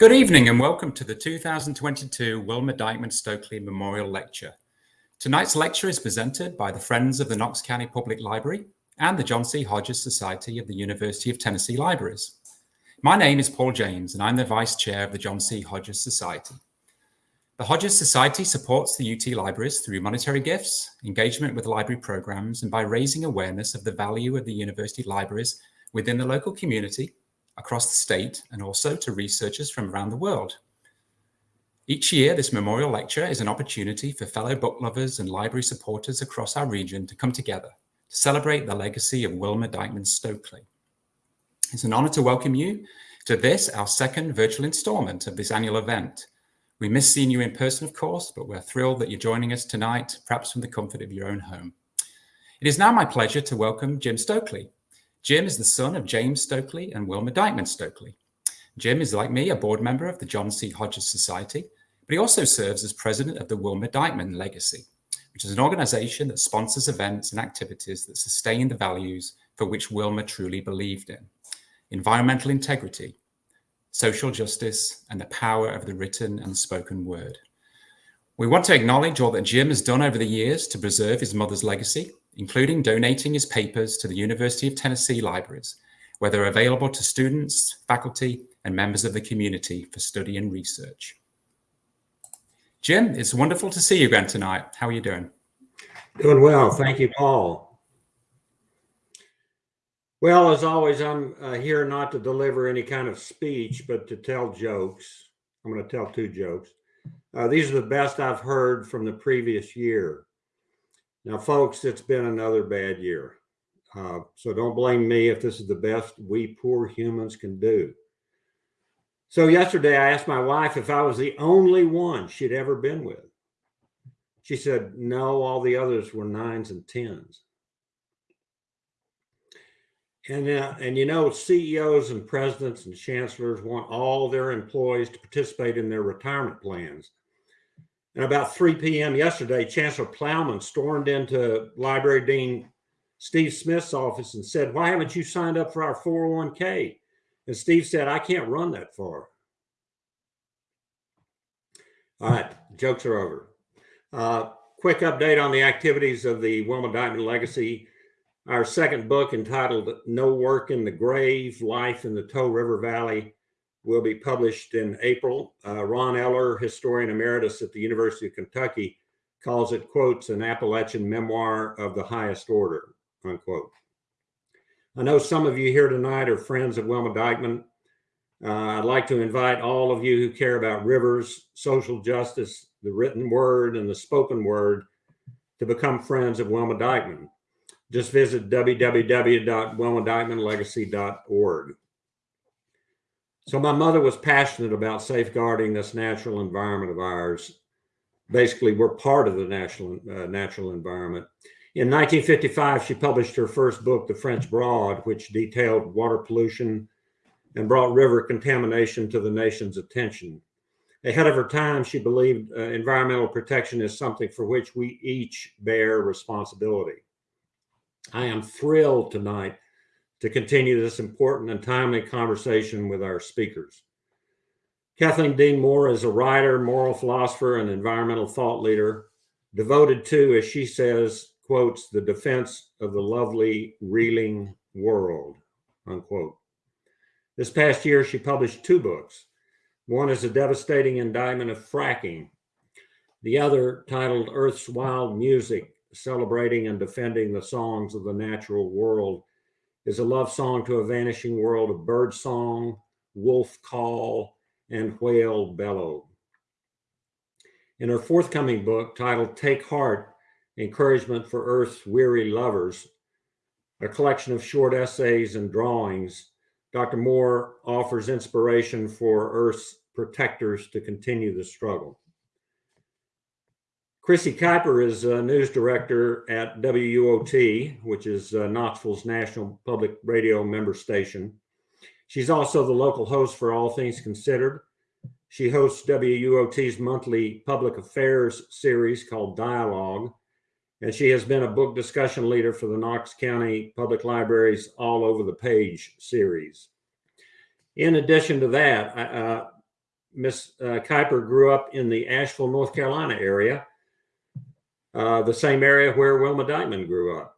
Good evening and welcome to the 2022 Wilma Dykeman Stokely Memorial Lecture. Tonight's lecture is presented by the Friends of the Knox County Public Library and the John C. Hodges Society of the University of Tennessee Libraries. My name is Paul James and I'm the Vice Chair of the John C. Hodges Society. The Hodges Society supports the UT Libraries through monetary gifts, engagement with library programs, and by raising awareness of the value of the university libraries within the local community across the state and also to researchers from around the world. Each year, this memorial lecture is an opportunity for fellow book lovers and library supporters across our region to come together to celebrate the legacy of Wilma Dykeman Stokely. It's an honor to welcome you to this, our second virtual installment of this annual event. We miss seeing you in person, of course, but we're thrilled that you're joining us tonight, perhaps from the comfort of your own home. It is now my pleasure to welcome Jim Stokely, Jim is the son of James Stokely and Wilma Dykeman Stokely. Jim is, like me, a board member of the John C. Hodges Society, but he also serves as president of the Wilma Dykeman Legacy, which is an organization that sponsors events and activities that sustain the values for which Wilma truly believed in. Environmental integrity, social justice, and the power of the written and spoken word. We want to acknowledge all that Jim has done over the years to preserve his mother's legacy including donating his papers to the University of Tennessee libraries, where they're available to students, faculty, and members of the community for study and research. Jim, it's wonderful to see you again tonight. How are you doing? Doing well. Thank you, Paul. Well, as always, I'm uh, here not to deliver any kind of speech, but to tell jokes. I'm going to tell two jokes. Uh, these are the best I've heard from the previous year. Now, folks, it's been another bad year. Uh, so don't blame me if this is the best we poor humans can do. So yesterday I asked my wife if I was the only one she'd ever been with. She said, no, all the others were nines and tens. And, uh, and you know, CEOs and presidents and chancellors want all their employees to participate in their retirement plans. And about 3 p.m. yesterday, Chancellor Plowman stormed into Library Dean Steve Smith's office and said, why haven't you signed up for our 401k? And Steve said, I can't run that far. All right, jokes are over. Uh, quick update on the activities of the Wilma Dykeman Legacy. Our second book entitled No Work in the Grave, Life in the Toe River Valley will be published in April. Uh, Ron Eller, historian emeritus at the University of Kentucky, calls it, quotes, an Appalachian memoir of the highest order, unquote. I know some of you here tonight are friends of Wilma Dykeman. Uh, I'd like to invite all of you who care about rivers, social justice, the written word, and the spoken word to become friends of Wilma Dykeman. Just visit www.wilmadykemanlegacy.org. So my mother was passionate about safeguarding this natural environment of ours. Basically, we're part of the national uh, natural environment. In 1955, she published her first book, The French Broad, which detailed water pollution and brought river contamination to the nation's attention. Ahead of her time, she believed uh, environmental protection is something for which we each bear responsibility. I am thrilled tonight to continue this important and timely conversation with our speakers. Kathleen Dean Moore is a writer, moral philosopher, and environmental thought leader, devoted to, as she says, quotes, the defense of the lovely, reeling world, unquote. This past year, she published two books. One is a devastating indictment of fracking. The other, titled Earth's Wild Music, celebrating and defending the songs of the natural world, is a love song to a vanishing world of bird song, wolf call, and whale bellow. In her forthcoming book titled Take Heart, Encouragement for Earth's Weary Lovers, a collection of short essays and drawings, Dr. Moore offers inspiration for Earth's protectors to continue the struggle. Chrissy Keuper is a news director at WUOT, which is uh, Knoxville's national public radio member station. She's also the local host for All Things Considered. She hosts WUOT's monthly public affairs series called Dialogue, and she has been a book discussion leader for the Knox County Public Library's All Over the Page series. In addition to that, uh, Miss uh, Keuper grew up in the Asheville, North Carolina area, uh, the same area where Wilma Dykeman grew up.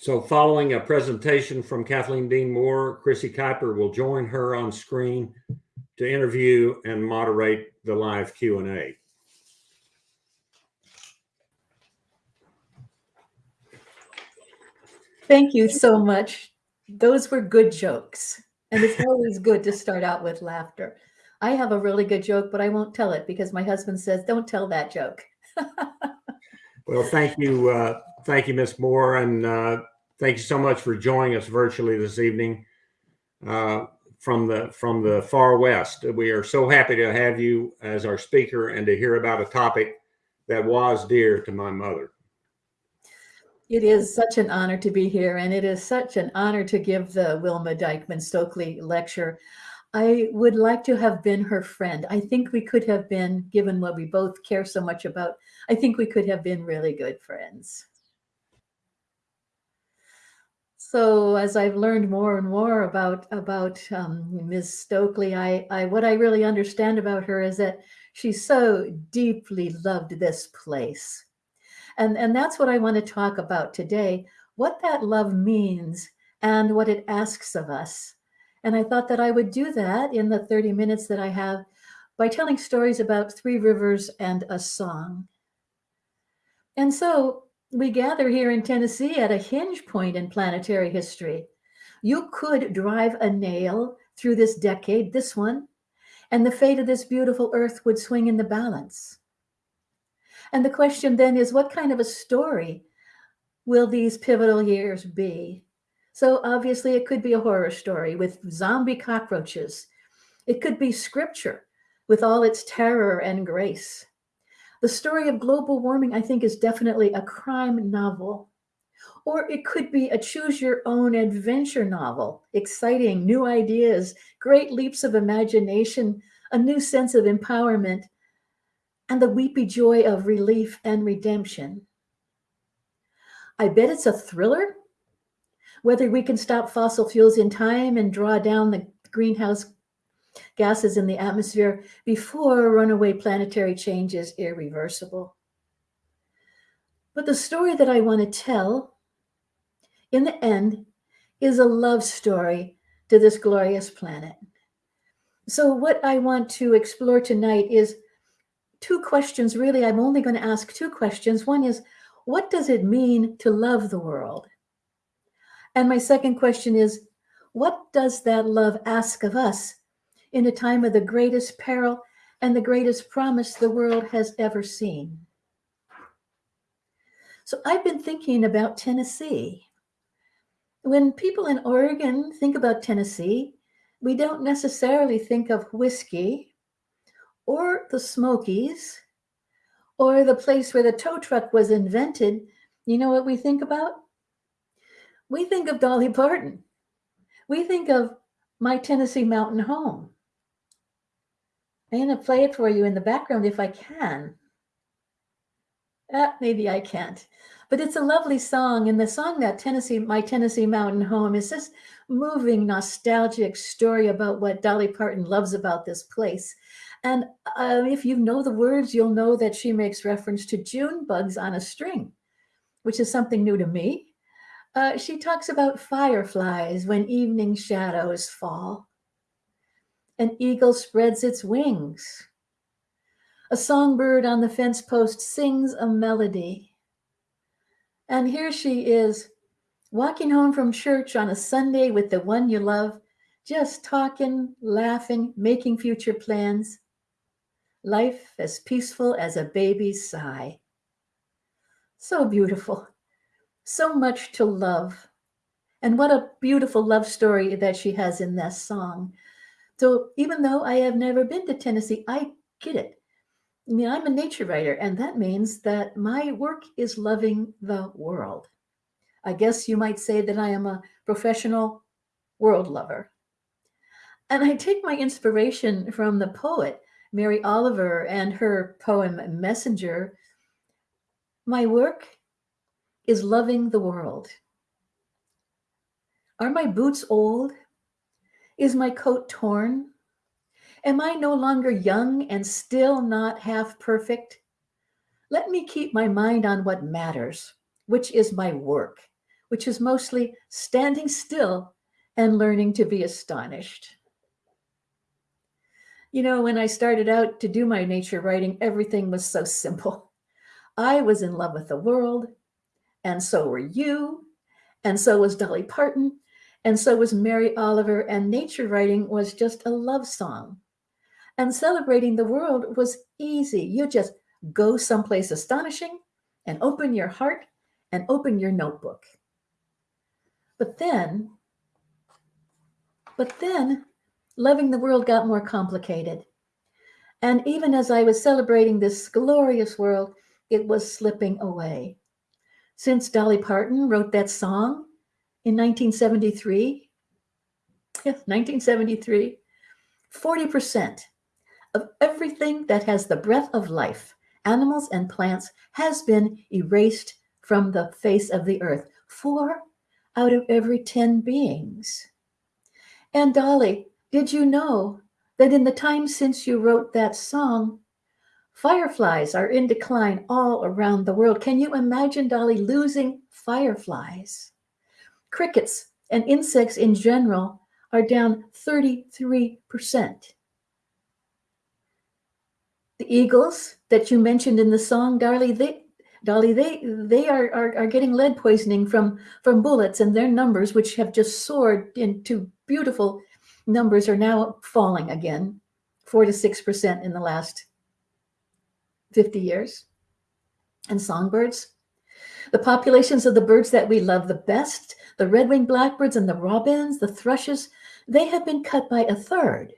So following a presentation from Kathleen Dean Moore, Chrissy Keuper will join her on screen to interview and moderate the live Q&A. Thank you so much. Those were good jokes. And it's always good to start out with laughter. I have a really good joke, but I won't tell it because my husband says, don't tell that joke. well, thank you. Uh, thank you, Ms. Moore. And uh, thank you so much for joining us virtually this evening uh, from the from the far west. We are so happy to have you as our speaker and to hear about a topic that was dear to my mother. It is such an honor to be here, and it is such an honor to give the Wilma Dykeman Stokely lecture. I would like to have been her friend. I think we could have been, given what we both care so much about, I think we could have been really good friends. So as I've learned more and more about about um, Ms. Stokely, I, I what I really understand about her is that she so deeply loved this place and, and that's what I want to talk about today, what that love means and what it asks of us. And I thought that I would do that in the 30 minutes that I have by telling stories about three rivers and a song. And so we gather here in Tennessee at a hinge point in planetary history. You could drive a nail through this decade, this one, and the fate of this beautiful earth would swing in the balance. And the question then is what kind of a story will these pivotal years be? So obviously it could be a horror story with zombie cockroaches. It could be scripture with all its terror and grace. The story of global warming, I think, is definitely a crime novel. Or it could be a choose your own adventure novel, exciting new ideas, great leaps of imagination, a new sense of empowerment, and the weepy joy of relief and redemption. I bet it's a thriller. Whether we can stop fossil fuels in time and draw down the greenhouse gases in the atmosphere before runaway planetary change is irreversible. But the story that I want to tell in the end is a love story to this glorious planet. So what I want to explore tonight is two questions. Really, I'm only going to ask two questions. One is, what does it mean to love the world? And my second question is, what does that love ask of us in a time of the greatest peril and the greatest promise the world has ever seen? So I've been thinking about Tennessee. When people in Oregon think about Tennessee, we don't necessarily think of whiskey or the Smokies or the place where the tow truck was invented, you know what we think about? We think of Dolly Parton. We think of my Tennessee mountain home. I'm going to play it for you in the background if I can. Uh, maybe I can't. But it's a lovely song. And the song that Tennessee, My Tennessee Mountain Home is this moving, nostalgic story about what Dolly Parton loves about this place. And uh, if you know the words, you'll know that she makes reference to June bugs on a string, which is something new to me. Uh, she talks about fireflies when evening shadows fall. An eagle spreads its wings. A songbird on the fence post sings a melody. And here she is, walking home from church on a Sunday with the one you love, just talking, laughing, making future plans life as peaceful as a baby's sigh. So beautiful, so much to love. And what a beautiful love story that she has in this song. So even though I have never been to Tennessee, I get it. I mean, I'm a nature writer, and that means that my work is loving the world. I guess you might say that I am a professional world lover. And I take my inspiration from the poet Mary Oliver and her poem Messenger, my work is loving the world. Are my boots old? Is my coat torn? Am I no longer young and still not half perfect? Let me keep my mind on what matters, which is my work, which is mostly standing still and learning to be astonished. You know, when I started out to do my nature writing, everything was so simple. I was in love with the world, and so were you, and so was Dolly Parton, and so was Mary Oliver, and nature writing was just a love song. And celebrating the world was easy. You just go someplace astonishing and open your heart and open your notebook. But then, but then loving the world got more complicated. And even as I was celebrating this glorious world, it was slipping away. Since Dolly Parton wrote that song in 1973, yes, 1973, 40% of everything that has the breath of life, animals and plants, has been erased from the face of the earth. Four out of every 10 beings. And Dolly, did you know that in the time since you wrote that song, fireflies are in decline all around the world? Can you imagine Dolly losing fireflies? Crickets and insects in general are down 33%. The eagles that you mentioned in the song, Dolly, they, Dolly, they they are, are are getting lead poisoning from from bullets, and their numbers, which have just soared into beautiful numbers, are now falling again, four to six percent in the last fifty years. And songbirds, the populations of the birds that we love the best, the red-winged blackbirds and the robins, the thrushes, they have been cut by a third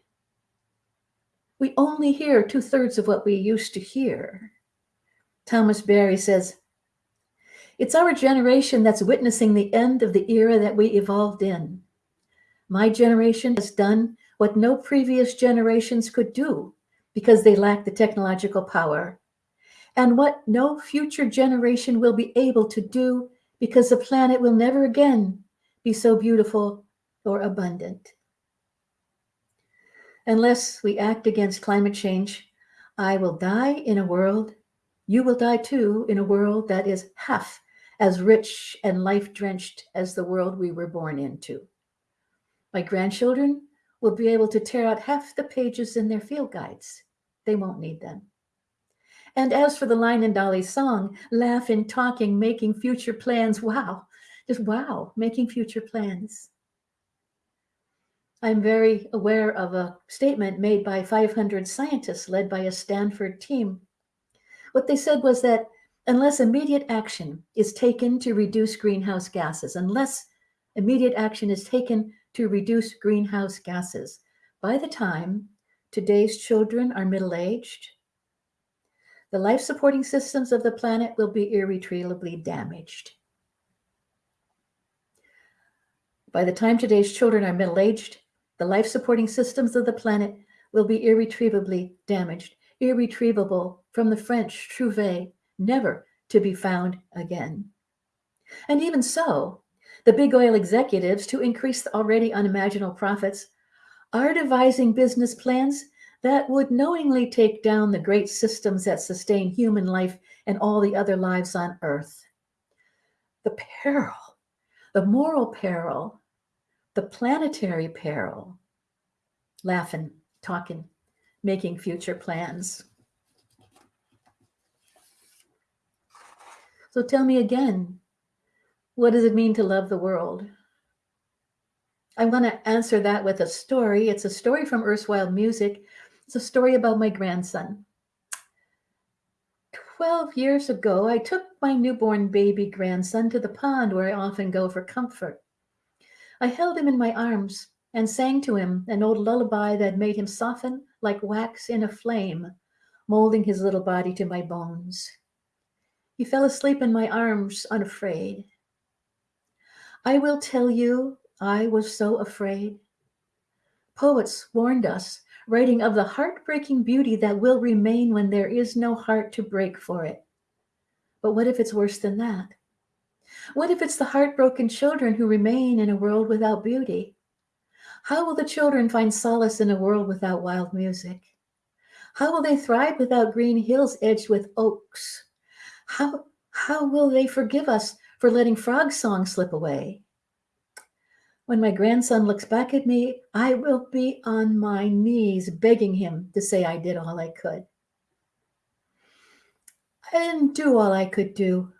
we only hear two thirds of what we used to hear. Thomas Berry says, It's our generation that's witnessing the end of the era that we evolved in. My generation has done what no previous generations could do because they lack the technological power, and what no future generation will be able to do because the planet will never again be so beautiful or abundant. Unless we act against climate change, I will die in a world, you will die too, in a world that is half as rich and life drenched as the world we were born into. My grandchildren will be able to tear out half the pages in their field guides. They won't need them. And as for the line in Dolly's song, laughing, talking, making future plans, wow, just wow, making future plans. I'm very aware of a statement made by 500 scientists led by a Stanford team. What they said was that unless immediate action is taken to reduce greenhouse gases, unless immediate action is taken to reduce greenhouse gases, by the time today's children are middle aged, the life supporting systems of the planet will be irretrievably damaged. By the time today's children are middle aged, the life supporting systems of the planet will be irretrievably damaged, irretrievable from the French trouvé, never to be found again. And even so, the big oil executives, to increase the already unimaginable profits, are devising business plans that would knowingly take down the great systems that sustain human life and all the other lives on earth. The peril, the moral peril the planetary peril, laughing, talking, making future plans. So tell me again, what does it mean to love the world? I want to answer that with a story. It's a story from Earth's Wild Music. It's a story about my grandson. 12 years ago, I took my newborn baby grandson to the pond where I often go for comfort. I held him in my arms and sang to him an old lullaby that made him soften like wax in a flame, molding his little body to my bones. He fell asleep in my arms, unafraid. I will tell you, I was so afraid. Poets warned us, writing of the heartbreaking beauty that will remain when there is no heart to break for it. But what if it's worse than that? What if it's the heartbroken children who remain in a world without beauty? How will the children find solace in a world without wild music? How will they thrive without green hills edged with oaks? How, how will they forgive us for letting frog song slip away? When my grandson looks back at me, I will be on my knees begging him to say I did all I could. I didn't do all I could do.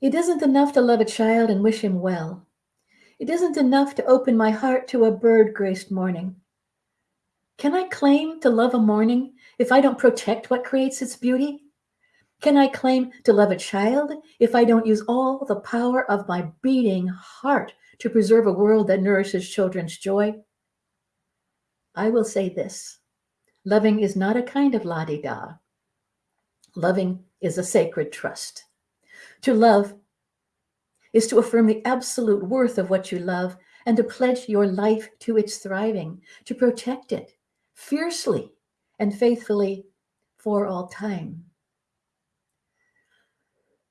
It isn't enough to love a child and wish him well. It isn't enough to open my heart to a bird graced morning. Can I claim to love a morning if I don't protect what creates its beauty? Can I claim to love a child if I don't use all the power of my beating heart to preserve a world that nourishes children's joy? I will say this loving is not a kind of la di da. Loving is a sacred trust. To love is to affirm the absolute worth of what you love and to pledge your life to its thriving, to protect it, fiercely and faithfully for all time.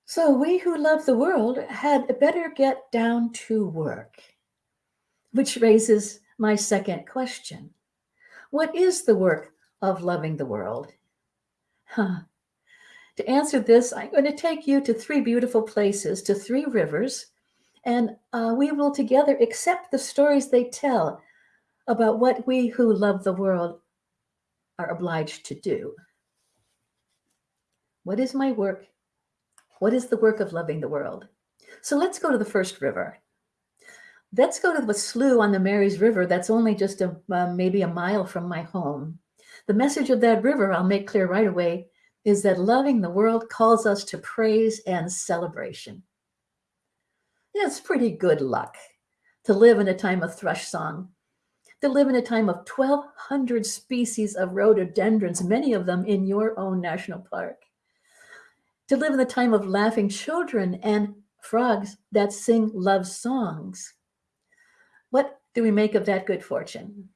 So we who love the world had better get down to work, which raises my second question. What is the work of loving the world? Huh. To answer this, I'm going to take you to three beautiful places, to three rivers, and uh, we will together accept the stories they tell about what we who love the world are obliged to do. What is my work? What is the work of loving the world? So let's go to the first river. Let's go to the slough on the Marys River that's only just a, uh, maybe a mile from my home. The message of that river, I'll make clear right away, is that loving the world calls us to praise and celebration. It's pretty good luck to live in a time of thrush song to live in a time of 1,200 species of rhododendrons, many of them in your own national park. To live in the time of laughing children and frogs that sing love songs. What do we make of that good fortune?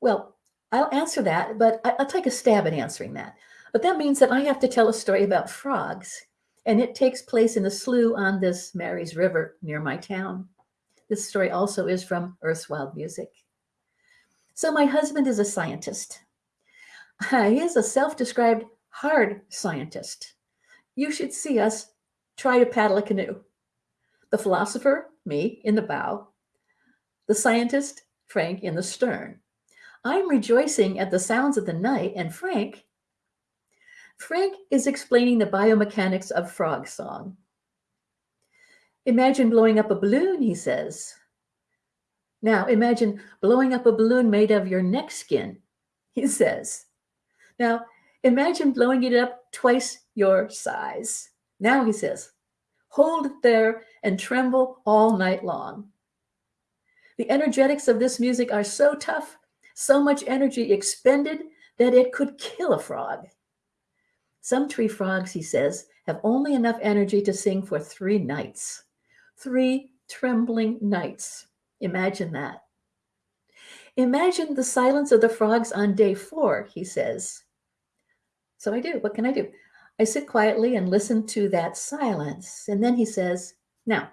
Well, I'll answer that, but I'll take a stab at answering that. But that means that I have to tell a story about frogs, and it takes place in a slough on this Marys River near my town. This story also is from Earth's Wild Music. So, my husband is a scientist. he is a self described hard scientist. You should see us try to paddle a canoe. The philosopher, me, in the bow, the scientist, Frank, in the stern. I'm rejoicing at the sounds of the night, and Frank, Frank is explaining the biomechanics of frog song. Imagine blowing up a balloon, he says. Now, imagine blowing up a balloon made of your neck skin, he says. Now, imagine blowing it up twice your size. Now, he says, hold it there and tremble all night long. The energetics of this music are so tough, so much energy expended that it could kill a frog. Some tree frogs, he says, have only enough energy to sing for three nights three trembling nights. Imagine that. Imagine the silence of the frogs on day four, he says. So I do. What can I do? I sit quietly and listen to that silence. And then he says, Now,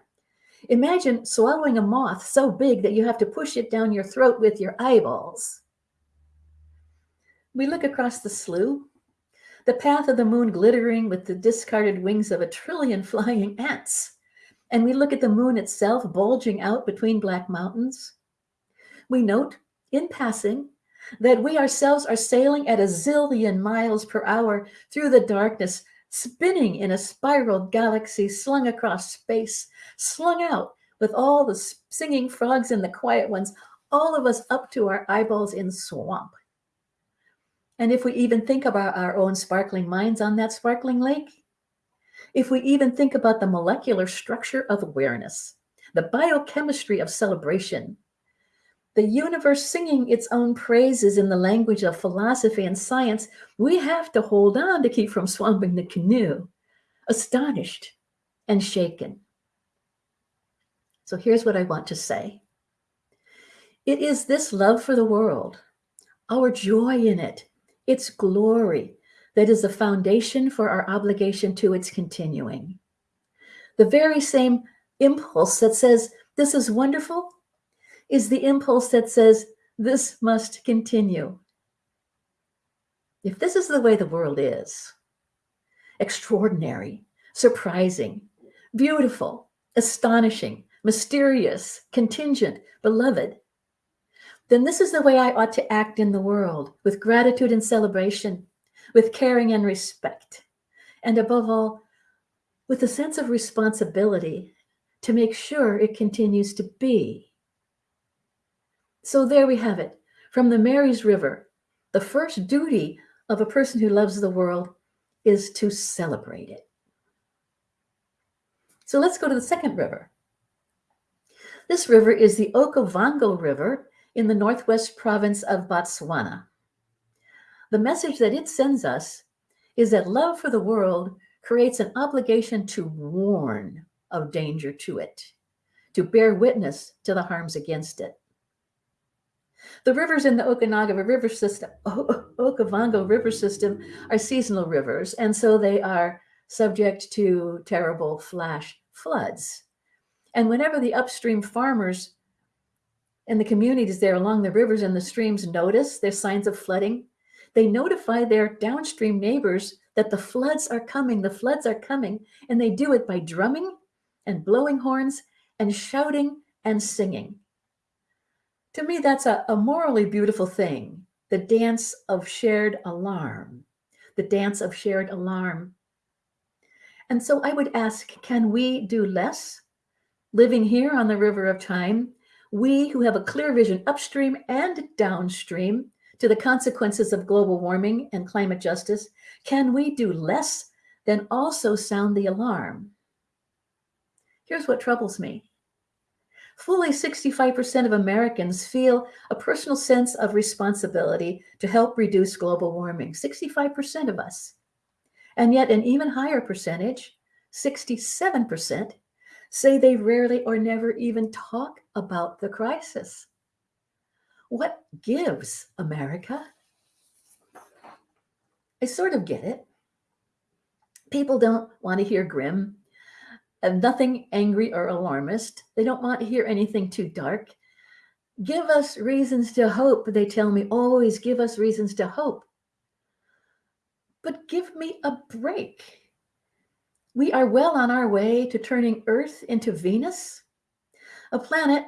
imagine swallowing a moth so big that you have to push it down your throat with your eyeballs. We look across the slough, the path of the moon glittering with the discarded wings of a trillion flying ants and we look at the moon itself bulging out between black mountains, we note in passing that we ourselves are sailing at a zillion miles per hour through the darkness, spinning in a spiral galaxy slung across space, slung out with all the singing frogs and the quiet ones, all of us up to our eyeballs in swamp. And if we even think about our own sparkling minds on that sparkling lake, if we even think about the molecular structure of awareness, the biochemistry of celebration, the universe singing its own praises in the language of philosophy and science, we have to hold on to keep from swamping the canoe, astonished and shaken. So here's what I want to say it is this love for the world, our joy in it, its glory, that is the foundation for our obligation to its continuing. The very same impulse that says, This is wonderful, is the impulse that says, this must continue. If this is the way the world is, extraordinary, surprising, beautiful, astonishing, mysterious, contingent, beloved, then this is the way I ought to act in the world with gratitude and celebration, with caring and respect, and above all, with a sense of responsibility to make sure it continues to be. So there we have it. From the Mary's River, the first duty of a person who loves the world is to celebrate it. So let's go to the second river. This river is the Okavango River in the northwest province of Botswana. The message that it sends us is that love for the world creates an obligation to warn of danger to it, to bear witness to the harms against it. The rivers in the Okanagan River system, Okavango River system, are seasonal rivers, and so they are subject to terrible flash floods. And whenever the upstream farmers and the communities there along the rivers and the streams notice there's signs of flooding, they notify their downstream neighbors that the floods are coming, the floods are coming, and they do it by drumming and blowing horns and shouting and singing. To me, that's a, a morally beautiful thing the dance of shared alarm, the dance of shared alarm. And so I would ask can we do less living here on the river of time? We who have a clear vision upstream and downstream to the consequences of global warming and climate justice, can we do less than also sound the alarm? Here's what troubles me fully 65% of Americans feel a personal sense of responsibility to help reduce global warming. 65% of us. And yet, an even higher percentage, 67%, say they rarely or never even talk about the crisis. What gives, America? I sort of get it. People don't want to hear grim nothing angry or alarmist. They don't want to hear anything too dark. Give us reasons to hope, they tell me. Always give us reasons to hope. But give me a break. We are well on our way to turning Earth into Venus, a planet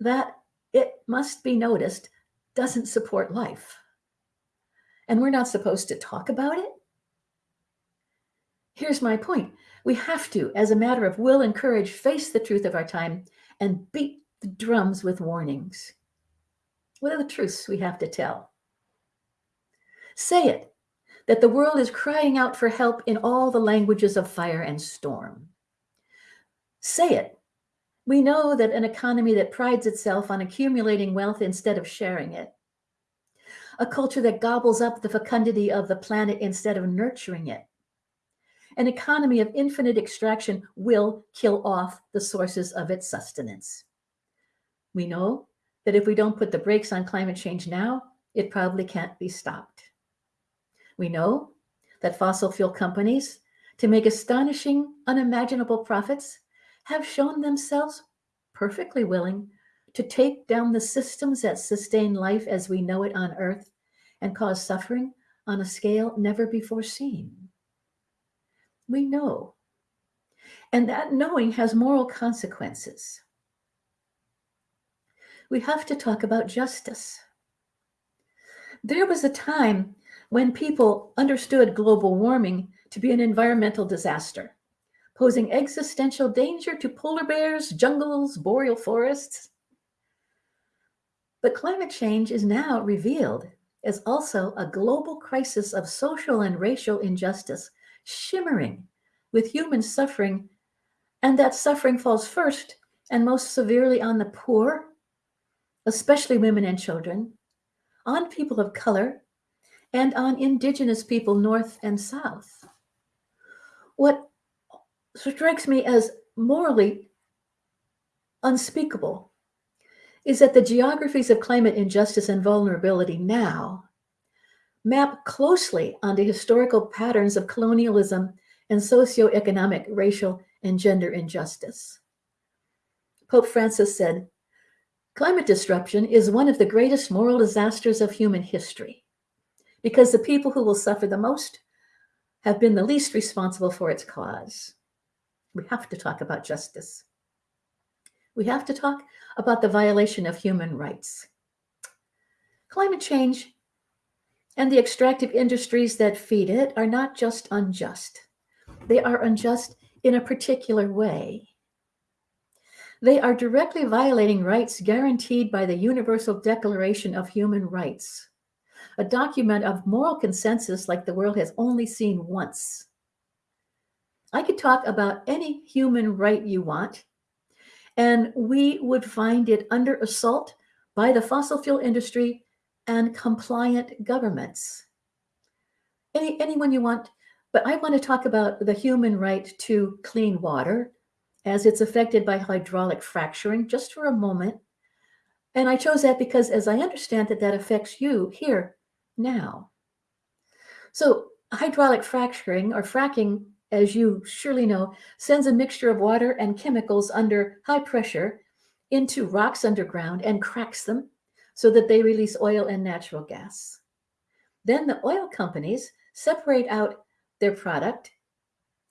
that, it must be noticed, doesn't support life. And we're not supposed to talk about it? Here's my point we have to, as a matter of will and courage, face the truth of our time and beat the drums with warnings. What are the truths we have to tell? Say it that the world is crying out for help in all the languages of fire and storm. Say it. We know that an economy that prides itself on accumulating wealth instead of sharing it, a culture that gobbles up the fecundity of the planet instead of nurturing it, an economy of infinite extraction will kill off the sources of its sustenance. We know that if we don't put the brakes on climate change now, it probably can't be stopped. We know that fossil fuel companies, to make astonishing, unimaginable profits, have shown themselves perfectly willing to take down the systems that sustain life as we know it on Earth and cause suffering on a scale never before seen. We know. And that knowing has moral consequences. We have to talk about justice. There was a time when people understood global warming to be an environmental disaster, posing existential danger to polar bears, jungles, boreal forests. But climate change is now revealed as also a global crisis of social and racial injustice shimmering with human suffering, and that suffering falls first and most severely on the poor, especially women and children, on people of color, and on indigenous people north and south. What strikes me as morally unspeakable is that the geographies of climate injustice and vulnerability now map closely onto historical patterns of colonialism and socioeconomic, racial, and gender injustice. Pope Francis said, Climate disruption is one of the greatest moral disasters of human history because the people who will suffer the most have been the least responsible for its cause. We have to talk about justice. We have to talk about the violation of human rights. Climate change and the extractive industries that feed it are not just unjust, they are unjust in a particular way. They are directly violating rights guaranteed by the Universal Declaration of Human Rights, a document of moral consensus like the world has only seen once. I could talk about any human right you want, and we would find it under assault by the fossil fuel industry and compliant governments. Any, anyone you want, but I want to talk about the human right to clean water as it's affected by hydraulic fracturing just for a moment. And I chose that because as I understand that that affects you here now. So hydraulic fracturing or fracking, as you surely know, sends a mixture of water and chemicals under high pressure into rocks underground and cracks them so that they release oil and natural gas. Then the oil companies separate out their product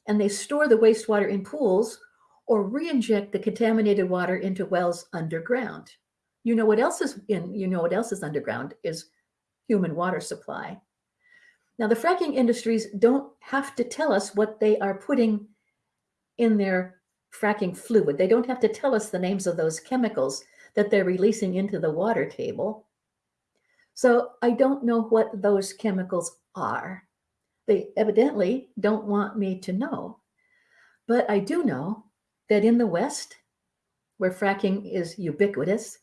and they store the wastewater in pools or re-inject the contaminated water into wells underground. You know what else is in, you know what else is underground is human water supply. Now the fracking industries don't have to tell us what they are putting in their fracking fluid. They don't have to tell us the names of those chemicals that they're releasing into the water table. So I don't know what those chemicals are. They evidently don't want me to know. But I do know that in the West, where fracking is ubiquitous,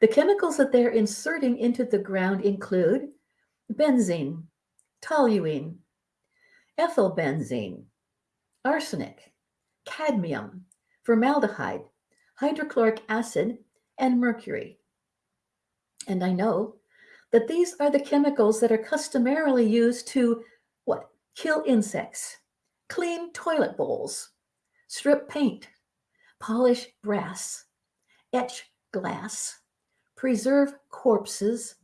the chemicals that they're inserting into the ground include benzene, toluene, ethylbenzene, arsenic, cadmium, formaldehyde, hydrochloric acid, and mercury. And I know that these are the chemicals that are customarily used to what? Kill insects, clean toilet bowls, strip paint, polish brass, etch glass, preserve corpses,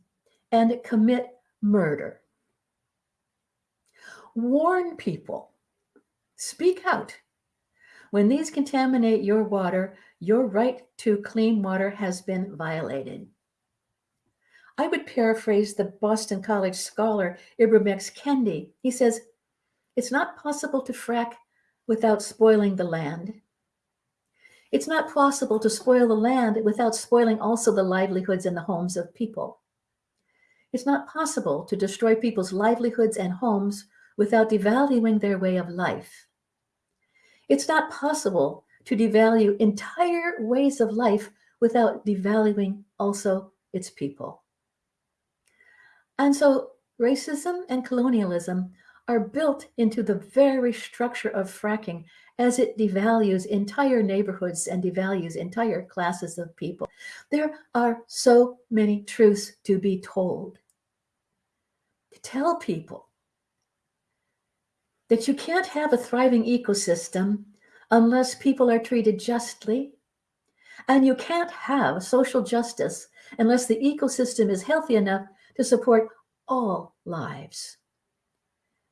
and commit murder. Warn people. Speak out. When these contaminate your water, your right to clean water has been violated. I would paraphrase the Boston College scholar Ibram X. Kendi. He says, It's not possible to frack without spoiling the land. It's not possible to spoil the land without spoiling also the livelihoods and the homes of people. It's not possible to destroy people's livelihoods and homes without devaluing their way of life. It's not possible to devalue entire ways of life without devaluing also its people. And so racism and colonialism are built into the very structure of fracking as it devalues entire neighborhoods and devalues entire classes of people. There are so many truths to be told. To tell people that you can't have a thriving ecosystem unless people are treated justly, and you can't have social justice unless the ecosystem is healthy enough to support all lives.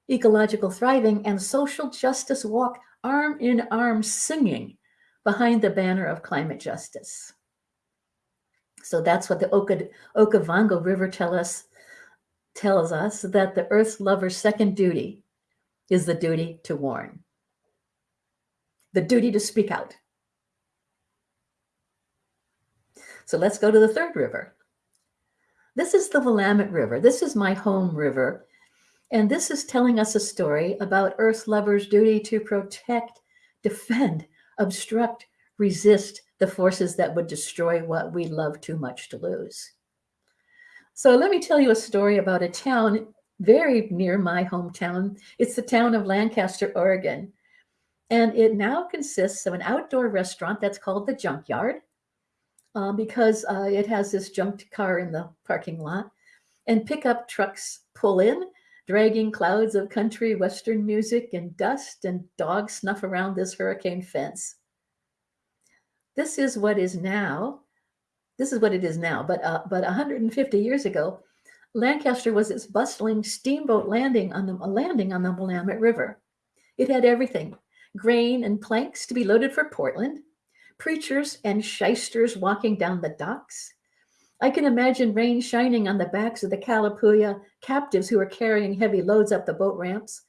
Ecological thriving and social justice walk arm in arm singing behind the banner of climate justice. So that's what the Oka, Okavango River tell us, tells us that the Earth lover's second duty is the duty to warn, the duty to speak out. So let's go to the third river. This is the Willamette River. This is my home river. And this is telling us a story about Earth lovers' duty to protect, defend, obstruct, resist the forces that would destroy what we love too much to lose. So let me tell you a story about a town very near my hometown. It's the town of Lancaster, Oregon. And it now consists of an outdoor restaurant that's called the Junkyard uh, because uh, it has this junked car in the parking lot. And pickup trucks pull in dragging clouds of country western music and dust and dog snuff around this hurricane fence. This is what is now this is what it is now, but uh, but 150 years ago, Lancaster was its bustling steamboat landing on the landing on the Willamette River. It had everything: grain and planks to be loaded for Portland, preachers and shysters walking down the docks. I can imagine rain shining on the backs of the Kalapuya captives who are carrying heavy loads up the boat ramps.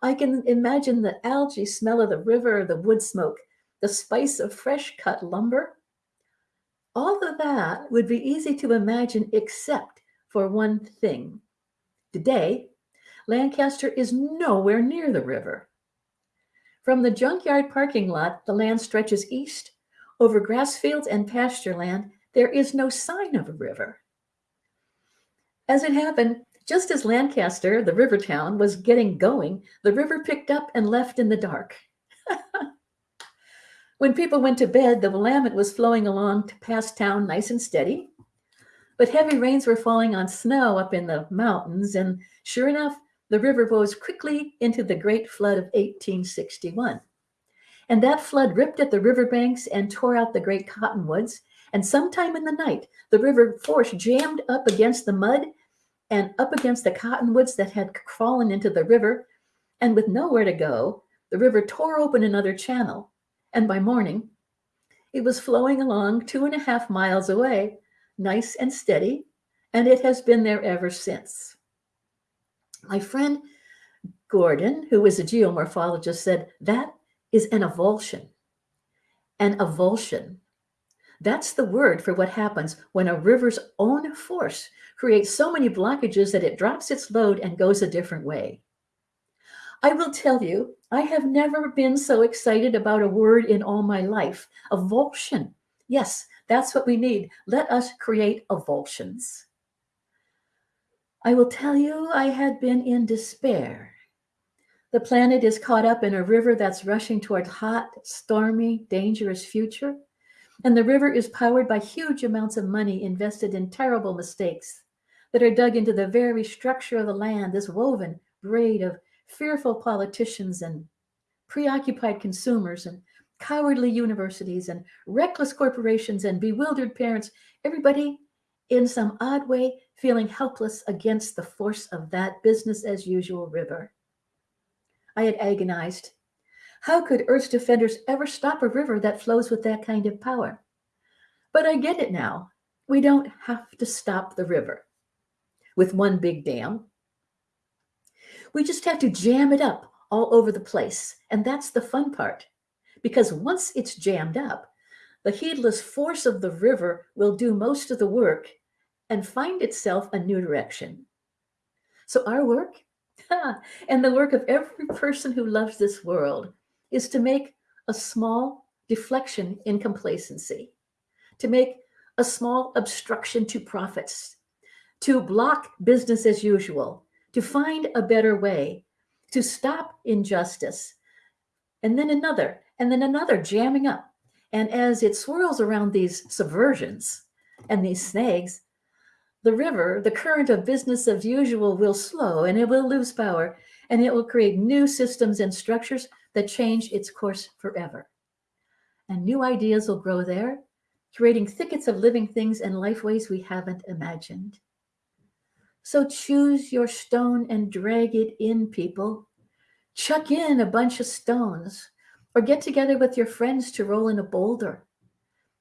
I can imagine the algae smell of the river, the wood smoke, the spice of fresh cut lumber. All of that would be easy to imagine except for one thing. Today, Lancaster is nowhere near the river. From the junkyard parking lot, the land stretches east over grass fields and pasture land. There is no sign of a river. As it happened, just as Lancaster, the river town, was getting going, the river picked up and left in the dark. when people went to bed, the Willamette was flowing along past town nice and steady. But heavy rains were falling on snow up in the mountains, and sure enough, the river rose quickly into the great flood of 1861. And that flood ripped at the riverbanks and tore out the great cottonwoods. And sometime in the night, the river force jammed up against the mud and up against the cottonwoods that had fallen into the river. And with nowhere to go, the river tore open another channel. And by morning, it was flowing along two and a half miles away, nice and steady, and it has been there ever since. My friend Gordon, who is a geomorphologist, said that is an avulsion. An avulsion. That's the word for what happens when a river's own force creates so many blockages that it drops its load and goes a different way. I will tell you, I have never been so excited about a word in all my life. Avulsion. Yes, that's what we need. Let us create avulsions. I will tell you, I had been in despair. The planet is caught up in a river that's rushing toward hot, stormy, dangerous future. And the river is powered by huge amounts of money invested in terrible mistakes that are dug into the very structure of the land, this woven braid of fearful politicians and preoccupied consumers and cowardly universities and reckless corporations and bewildered parents, everybody in some odd way feeling helpless against the force of that business as usual river. I had agonized. How could Earth's defenders ever stop a river that flows with that kind of power? But I get it now. We don't have to stop the river with one big dam. We just have to jam it up all over the place. And that's the fun part. Because once it's jammed up, the heedless force of the river will do most of the work and find itself a new direction. So, our work and the work of every person who loves this world is to make a small deflection in complacency, to make a small obstruction to profits, to block business as usual, to find a better way, to stop injustice, and then another, and then another jamming up. And as it swirls around these subversions and these snags, the river, the current of business as usual will slow and it will lose power and it will create new systems and structures that change its course forever. And new ideas will grow there, creating thickets of living things and lifeways we haven't imagined. So choose your stone and drag it in, people. Chuck in a bunch of stones or get together with your friends to roll in a boulder.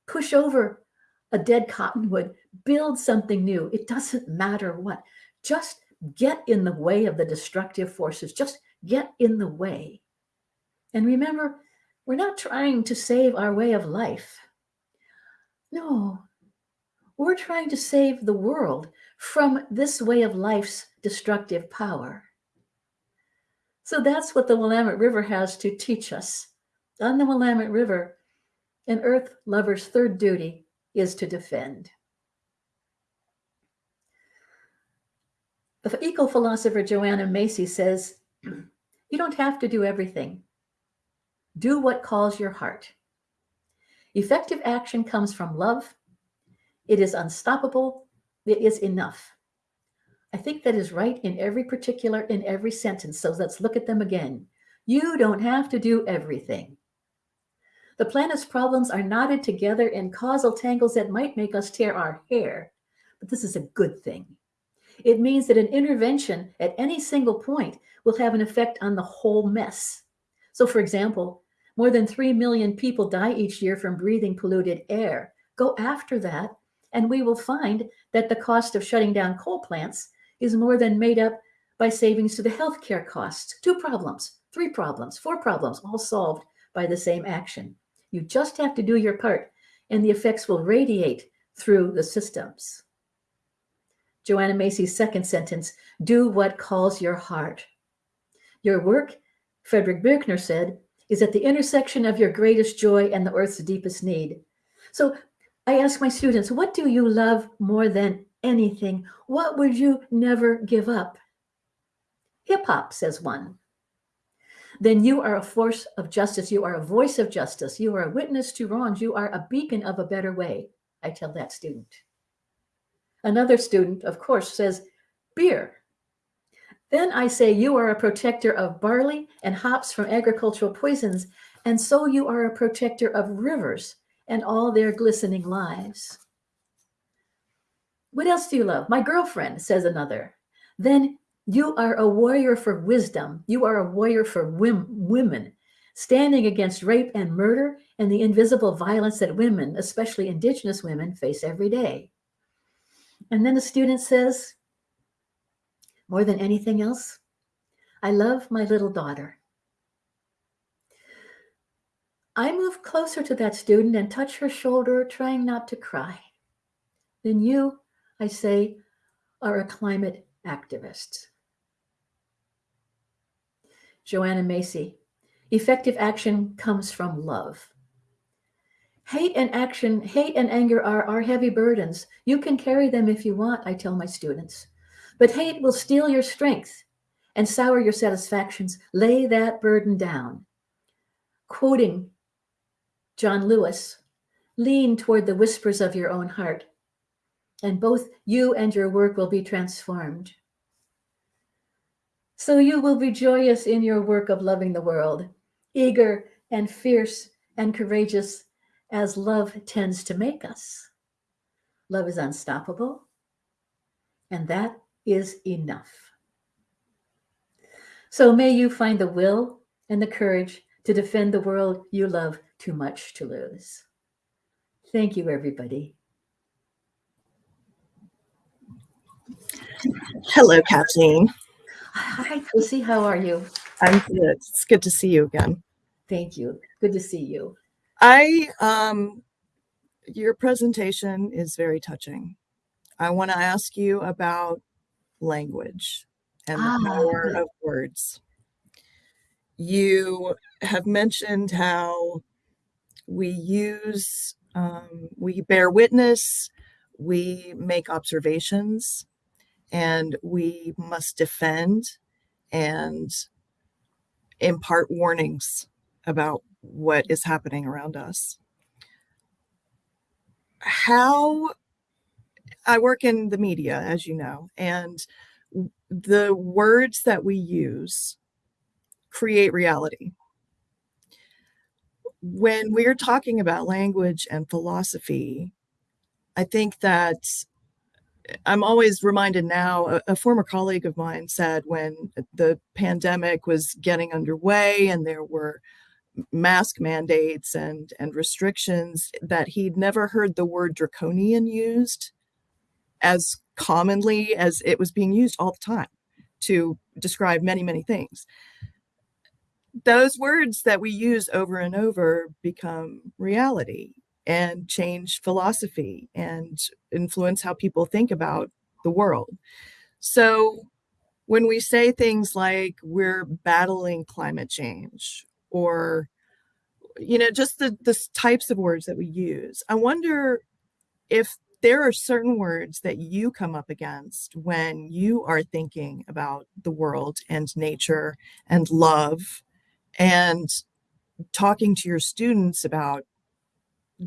Push over a dead cottonwood, build something new. It doesn't matter what. Just get in the way of the destructive forces. Just get in the way. And remember, we're not trying to save our way of life. No, we're trying to save the world from this way of life's destructive power. So that's what the Willamette River has to teach us. On the Willamette River, an earth lover's third duty is to defend. The eco philosopher Joanna Macy says, You don't have to do everything. Do what calls your heart. Effective action comes from love. It is unstoppable. It is enough. I think that is right in every particular, in every sentence. So let's look at them again. You don't have to do everything. The planet's problems are knotted together in causal tangles that might make us tear our hair. But this is a good thing. It means that an intervention at any single point will have an effect on the whole mess. So, for example, more than 3 million people die each year from breathing polluted air. Go after that, and we will find that the cost of shutting down coal plants is more than made up by savings to the healthcare costs. Two problems, three problems, four problems, all solved by the same action. You just have to do your part, and the effects will radiate through the systems. Joanna Macy's second sentence do what calls your heart. Your work, Frederick Buechner said, is at the intersection of your greatest joy and the earth's deepest need. So I ask my students, what do you love more than anything? What would you never give up? Hip hop, says one. Then you are a force of justice. You are a voice of justice. You are a witness to wrongs. You are a beacon of a better way. I tell that student. Another student, of course, says beer. Then I say, You are a protector of barley and hops from agricultural poisons, and so you are a protector of rivers and all their glistening lives. What else do you love? My girlfriend, says another. Then you are a warrior for wisdom. You are a warrior for women, standing against rape and murder and the invisible violence that women, especially Indigenous women, face every day. And then the student says, more than anything else, I love my little daughter. I move closer to that student and touch her shoulder, trying not to cry. Then you, I say, are a climate activist. Joanna Macy, effective action comes from love. Hate and action, hate and anger are, are heavy burdens. You can carry them if you want, I tell my students. But hate will steal your strength and sour your satisfactions. Lay that burden down. Quoting John Lewis, lean toward the whispers of your own heart, and both you and your work will be transformed. So you will be joyous in your work of loving the world, eager and fierce and courageous as love tends to make us. Love is unstoppable, and that is enough. So may you find the will and the courage to defend the world you love too much to lose. Thank you, everybody. Hello, Kathleen. Hi, Lucy. How are you? I'm good. It's good to see you again. Thank you. Good to see you. I um your presentation is very touching. I want to ask you about language and the Ah, power of words. You have mentioned how we use um, we bear witness, we make observations, and we must defend and impart warnings about what is happening around us. How I work in the media, as you know, and the words that we use create reality. When we're talking about language and philosophy, I think that I'm always reminded now, a, a former colleague of mine said when the pandemic was getting underway and there were mask mandates and and restrictions that he'd never heard the word draconian used as commonly as it was being used all the time to describe many many things. Those words that we use over and over become reality and change philosophy and influence how people think about the world. So when we say things like we're battling climate change or you know just the the types of words that we use i wonder if there are certain words that you come up against when you are thinking about the world and nature and love and talking to your students about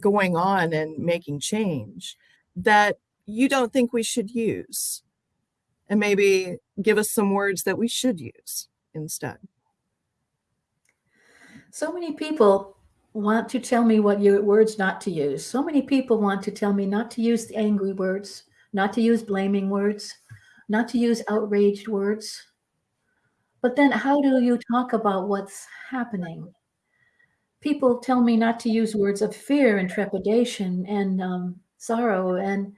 going on and making change that you don't think we should use and maybe give us some words that we should use instead So many people want to tell me what words not to use. So many people want to tell me not to use the angry words, not to use blaming words, not to use outraged words. But then how do you talk about what's happening? People tell me not to use words of fear and trepidation and um, sorrow and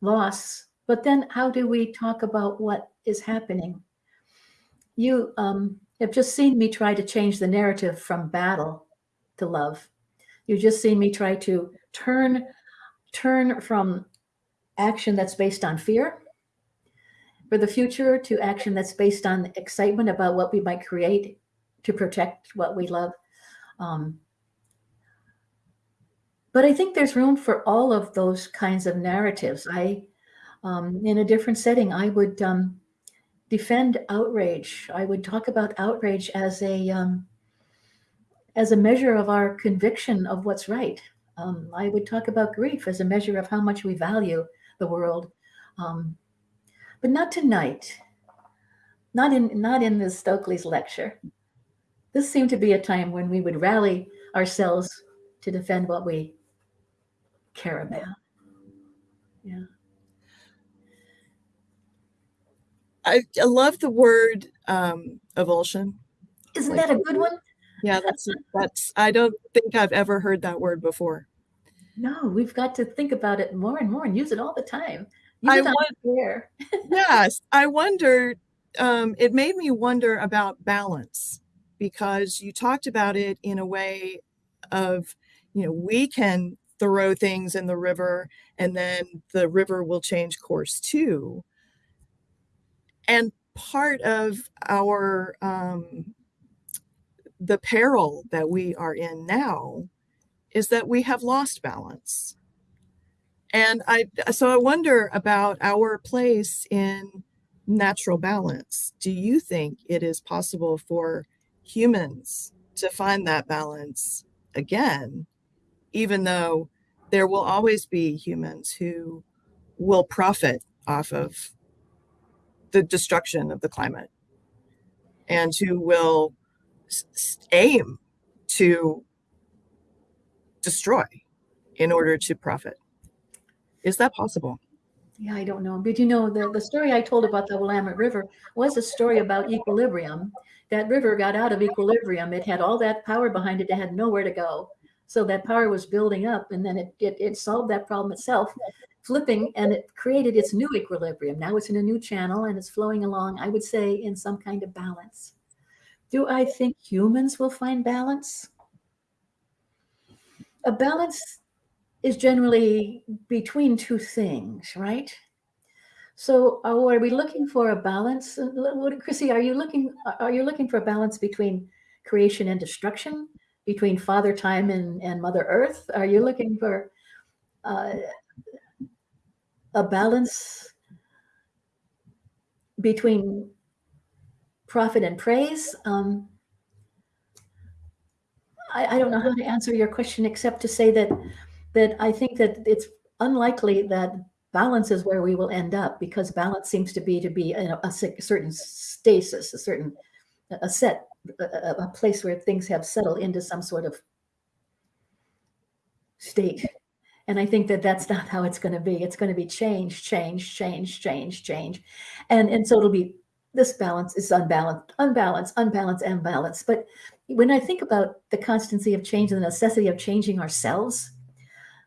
loss. But then how do we talk about what is happening? You um, have just seen me try to change the narrative from battle to love. You've just seen me try to turn turn from action that's based on fear for the future to action that's based on excitement about what we might create to protect what we love. Um, but I think there's room for all of those kinds of narratives. I, um, in a different setting, I would um, defend outrage. I would talk about outrage as a um, as a measure of our conviction of what's right. Um, I would talk about grief as a measure of how much we value the world, um, but not tonight. Not in not in Ms. Stokely's lecture. This seemed to be a time when we would rally ourselves to defend what we care about. Yeah. I, I love the word um, avulsion. Isn't Like- that a good one? Yeah, that's that's. I don't think I've ever heard that word before. No, we've got to think about it more and more and use it all the time. Use I it on want- yes, I wondered. Um, it made me wonder about balance because you talked about it in a way of, you know, we can throw things in the river and then the river will change course too. And part of our um, the peril that we are in now is that we have lost balance. And I so I wonder about our place in natural balance. Do you think it is possible for humans to find that balance again, even though there will always be humans who will profit off of the destruction of the climate and who will aim to destroy in order to profit? Is that possible? Yeah, I don't know. But you know, the, the story I told about the Willamette River was a story about equilibrium. That river got out of equilibrium. It had all that power behind it. It had nowhere to go. So that power was building up and then it, it, it solved that problem itself, flipping, and it created its new equilibrium. Now it's in a new channel and it's flowing along, I would say, in some kind of balance. Do I think humans will find balance? A balance is generally between two things, right? So are, we looking for a balance? Chrissy, are you looking are you looking for a balance between creation and destruction, between Father Time and, and Mother Earth? Are you looking for uh, a balance between profit and praise? Um, I, I don't know how to answer your question except to say that that I think that it's unlikely that balance is where we will end up because balance seems to be to be a, a certain stasis, a certain a set, a, a- place where things have settled into some sort of state. And I think that that's not how it's going to be. It's going to be change, change, change, change, change, and and so it'll be this balance is unbalanced, unbalanced, unbalanced, unbalanced. But when I think about the constancy of change and the necessity of changing ourselves,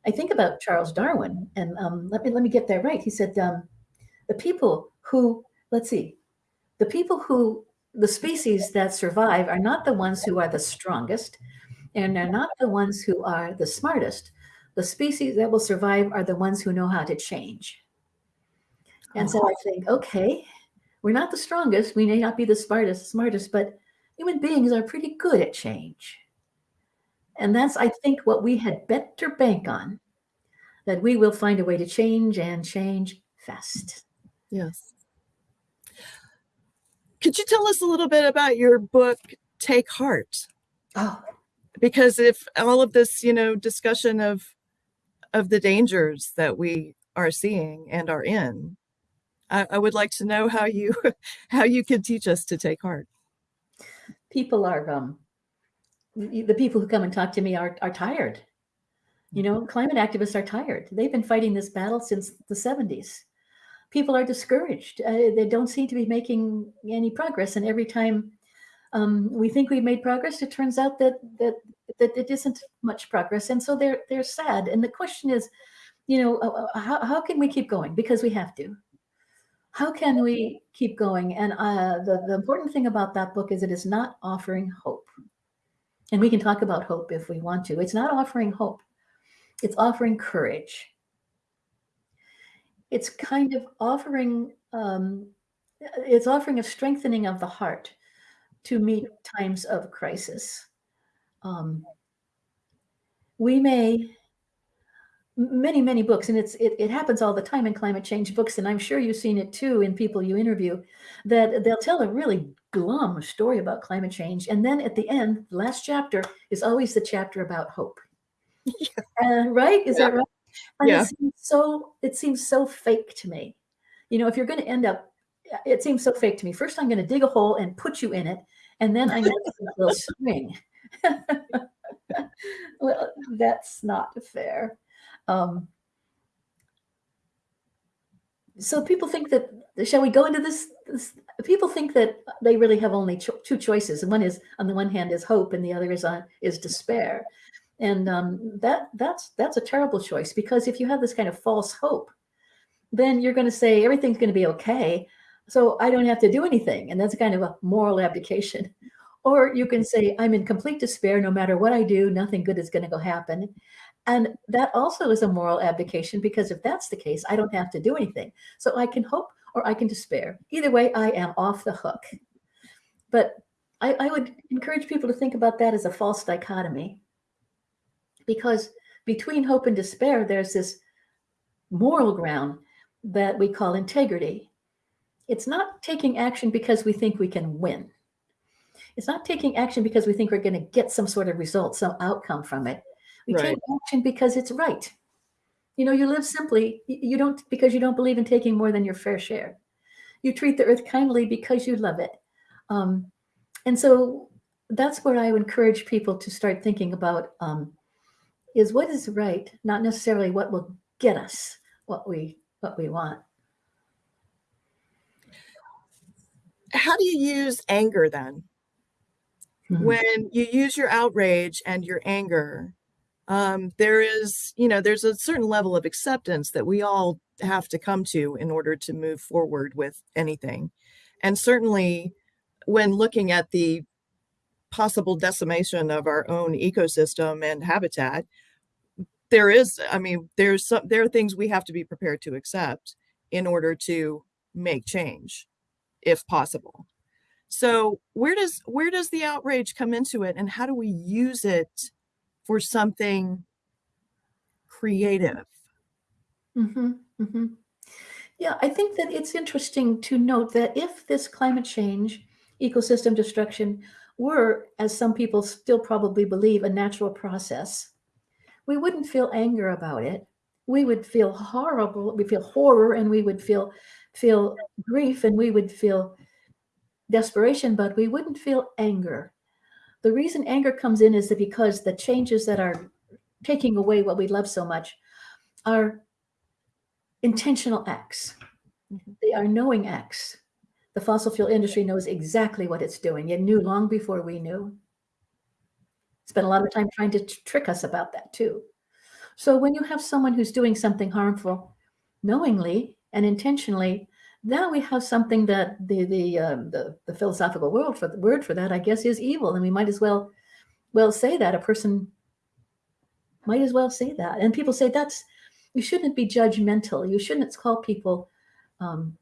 I think about Charles Darwin, and um, let me let me get that right. He said um, the people who let's see, the people who the species that survive are not the ones who are the strongest, and they're not the ones who are the smartest. The species that will survive are the ones who know how to change. And so oh. I think, okay, we're not the strongest. We may not be the smartest, smartest, but human beings are pretty good at change. And that's, I think, what we had better bank on that we will find a way to change and change fast. Yes. Could you tell us a little bit about your book, Take Heart? Oh, Because if all of this, you know, discussion of of the dangers that we are seeing and are in, I, I would like to know how you how you could teach us to take heart. people are um, the the people who come and talk to me are, are tired. You know, climate activists are tired. They've been fighting this battle since the 70s. People are discouraged. Uh, they don't seem to be making any progress. And every time um, we think we've made progress, it turns out that that that it isn't much progress. And so they're they're sad. And the question is, you know, uh, uh, how, how can we keep going? Because we have to. How can we keep going? And uh, the, the important thing about that book is it is not offering hope. And we can talk about hope if we want to. It's not offering hope it's offering courage. It's kind of offering, um, it's offering a strengthening of the heart to meet times of crisis. Um, we may many many books and it's it, it happens all the time in climate change books and i'm sure you've seen it too in people you interview that they'll tell a really glum story about climate change and then at the end the last chapter is always the chapter about hope uh, right? Is yeah. that right? And yeah. it seems so it seems so fake to me. You know, if you're going to end up, it seems so fake to me. First, I'm going to dig a hole and put you in it, and then I'm going to a little swing. well, that's not fair. Um, so people think that shall we go into this, this, people think that they really have only cho two choices and one is on the one hand is hope and the other is on is despair and um, that that's that's a terrible choice because if you have this kind of false hope then you're going to say everything's going to be okay. So i don't have to do anything and that's kind of a moral abdication. Or you can say i'm in complete despair no matter what i do nothing good is going to go happen. And that also is a moral abdication because if that's the case i don't have to do anything. So i can hope or i can despair. Either way i am off the hook. But I, I would encourage people to think about that as a false dichotomy because between hope and despair, there's this moral ground that we call integrity. It's not taking action because we think we can win. It's not taking action because we think we're going to get some sort of result, some outcome from it. We right. take action because it's right. You know, you live simply, you don't because you don't believe in taking more than your fair share. You treat the earth kindly because you love it. Um, and so that's where I would encourage people to start thinking about um, is what is right, not necessarily what will get us what we what we want. How do you use anger then? Mm-hmm. When you use your outrage and your anger, um, there is, you know, there's a certain level of acceptance that we all have to come to in order to move forward with anything. And certainly when looking at the possible decimation of our own ecosystem and habitat, there is, I mean, there's some, there are things we have to be prepared to accept in order to make change, if possible. So where does where does the outrage come into it, and how do we use it for something creative? Mm-hmm, mm-hmm. Yeah, I think that it's interesting to note that if this climate change, ecosystem destruction, were, as some people still probably believe, a natural process, we wouldn't feel anger about it. We would feel horrible. We feel horror and we would feel feel grief and we would feel desperation, but we wouldn't feel anger. The reason anger comes in is that because the changes that are taking away what we love so much are intentional acts. Mm-hmm. They are knowing acts. The fossil fuel industry knows exactly what it's doing. It knew long before we knew spent a lot of time trying to trick us about that too. So when you have someone who's doing something harmful knowingly and intentionally, now we have something that the the um, the, the philosophical world for the word for that, I guess, is evil, and we might as well well say that a person might as well say that. And people say that's you shouldn't be judgmental. You shouldn't call people. Um,